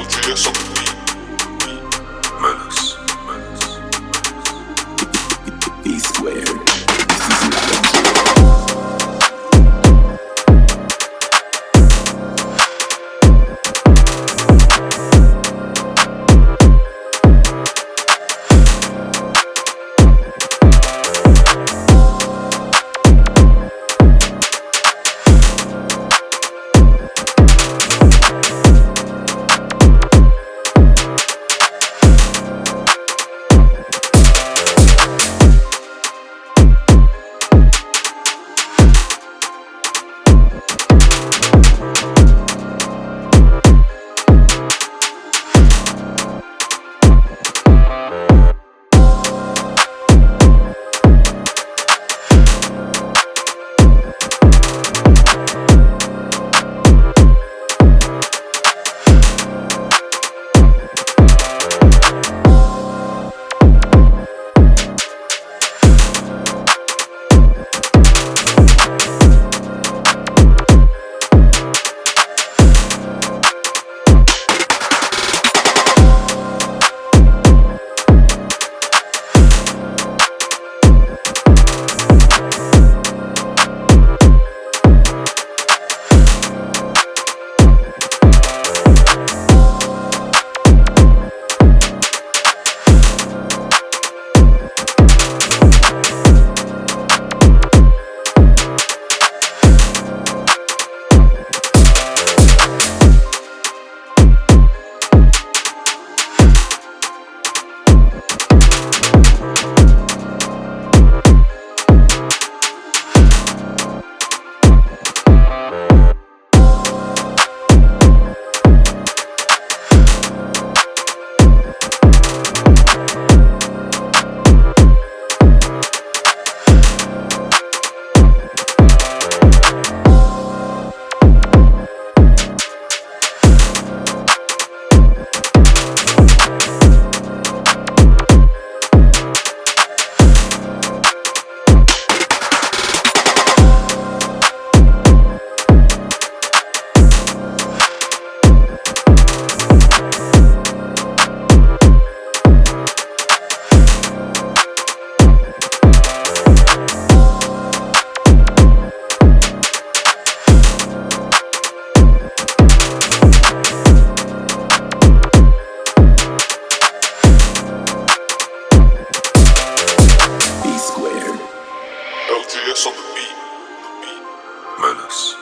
LGS LGS